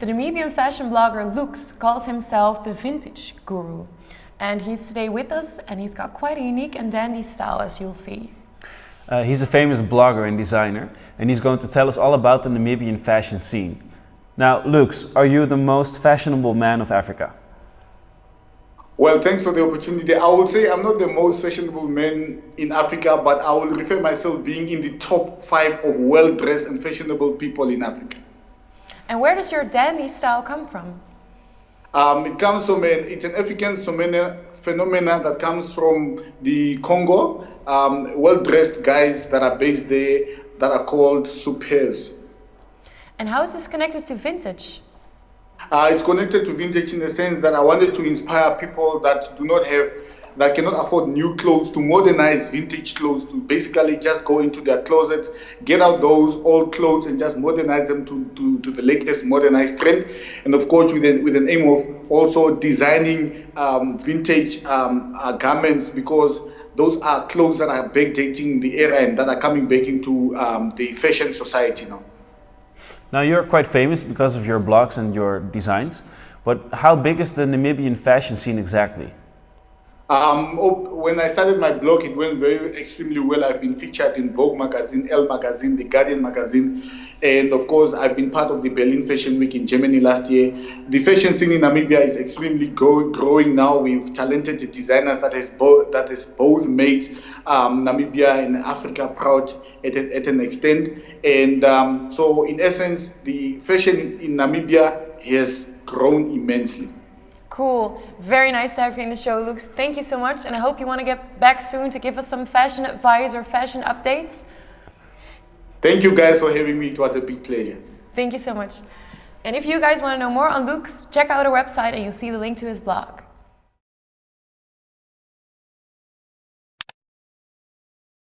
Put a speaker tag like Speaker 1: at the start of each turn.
Speaker 1: The Namibian fashion blogger Lux calls himself the vintage guru. And he's today with us and he's got quite a unique and dandy style as you'll see.
Speaker 2: Uh, he's a famous blogger and designer and he's going to tell us all about the Namibian fashion scene. Now, Lux, are you the most fashionable man of Africa?
Speaker 3: Well, thanks for the opportunity. I would say I'm not the most fashionable man in Africa, but I will refer myself being in the top five of well-dressed and fashionable people in Africa.
Speaker 1: And where does your dandy style come from?
Speaker 3: Um, it comes from an, it's an African phenomenon that comes from the Congo. Um, well-dressed guys that are based there that are called sapeurs.
Speaker 1: And how is this connected to vintage?
Speaker 3: Uh, it's connected to vintage in the sense that I wanted to inspire people that do not have, that cannot afford new clothes to modernize vintage clothes, to basically just go into their closets, get out those old clothes and just modernize them to, to, to the latest modernized trend. And of course, with an, with an aim of also designing um, vintage um, uh, garments because those are clothes that are backdating the era and that are coming back into um, the fashion society now.
Speaker 2: Now you're quite famous because of your blogs and your designs, but how big is the Namibian fashion scene exactly?
Speaker 3: Um, oh, when I started my blog, it went very extremely well. I've been featured in Vogue magazine, Elle magazine, The Guardian magazine, and of course, I've been part of the Berlin Fashion Week in Germany last year. The fashion scene in Namibia is extremely grow, growing now. We've talented designers that has both that has both made um, Namibia and Africa proud at, at an extent. And um, so, in essence, the fashion in Namibia has grown immensely.
Speaker 1: Cool. Very nice to have you in the show, Lux. Thank you so much. And I hope you want to get back soon to give us some fashion advice or fashion updates.
Speaker 3: Thank you guys for having me. It was a big pleasure.
Speaker 1: Thank you so much. And if you guys want to know more on Lux, check out our website and you'll see the link to his blog.